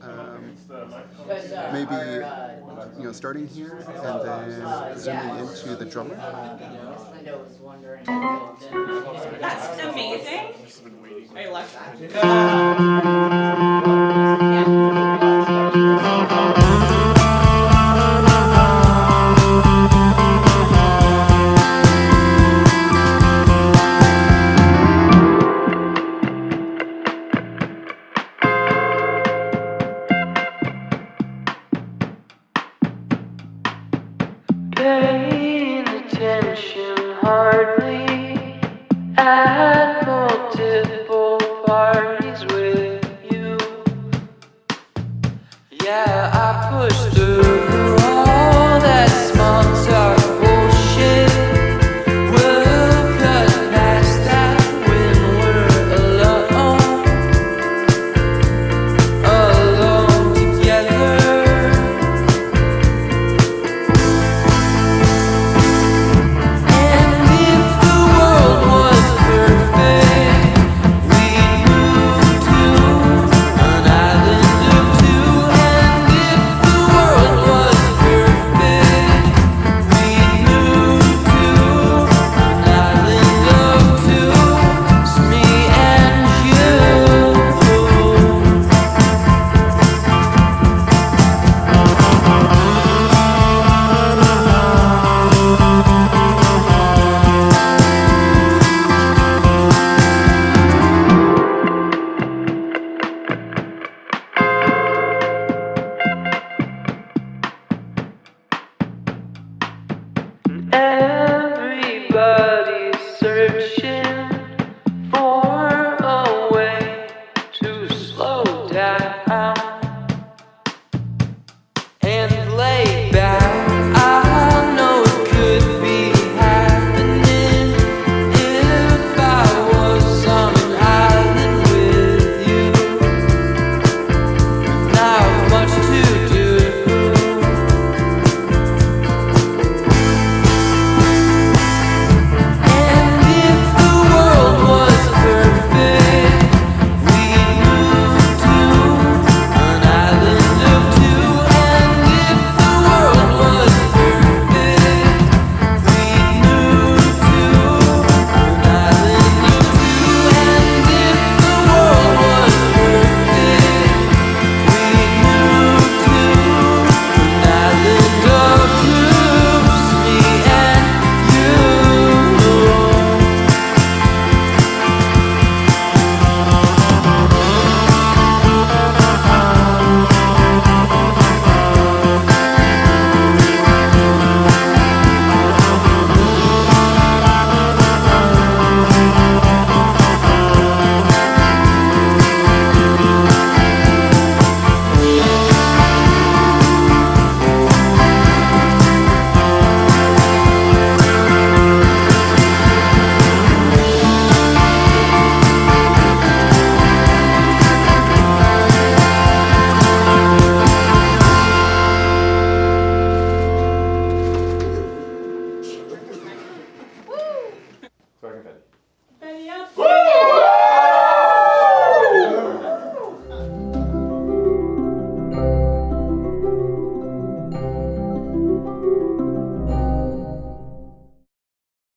um, maybe you know starting here and then zooming into the drummer. That's amazing. I love that. Paying attention hardly at multiple parties with you. Yeah, I pushed.